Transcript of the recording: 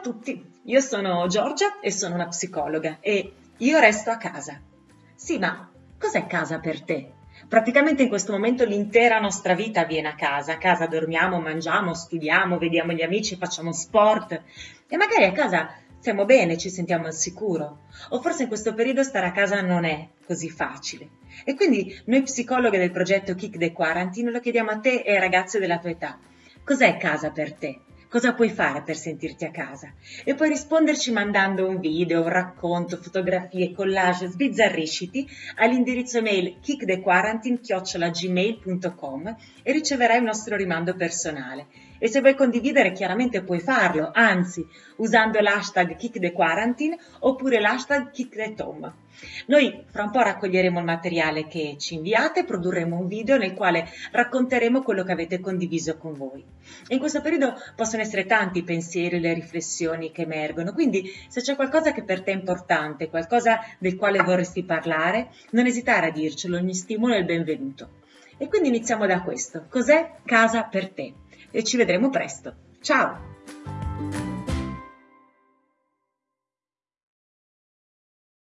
tutti, io sono Giorgia e sono una psicologa e io resto a casa. Sì, ma cos'è casa per te? Praticamente in questo momento l'intera nostra vita avviene a casa. A casa dormiamo, mangiamo, studiamo, vediamo gli amici, facciamo sport e magari a casa stiamo bene, ci sentiamo al sicuro. O forse in questo periodo stare a casa non è così facile. E quindi noi psicologhe del progetto Kick the Quarantine lo chiediamo a te e ai ragazzi della tua età. Cos'è casa per te? Cosa puoi fare per sentirti a casa? E puoi risponderci mandando un video, un racconto, fotografie, collage, sbizzarrisciti all'indirizzo mail kickthequarantine.gmail.com e riceverai il nostro rimando personale. E se vuoi condividere chiaramente puoi farlo, anzi usando l'hashtag kickthequarantine oppure l'hashtag kickthetom. Noi fra un po' raccoglieremo il materiale che ci inviate e produrremo un video nel quale racconteremo quello che avete condiviso con voi. In questo periodo possono essere tanti i pensieri, le riflessioni che emergono, quindi se c'è qualcosa che per te è importante, qualcosa del quale vorresti parlare, non esitare a dircelo, ogni stimolo è il benvenuto. E quindi iniziamo da questo. Cos'è casa per te? E ci vedremo presto. Ciao!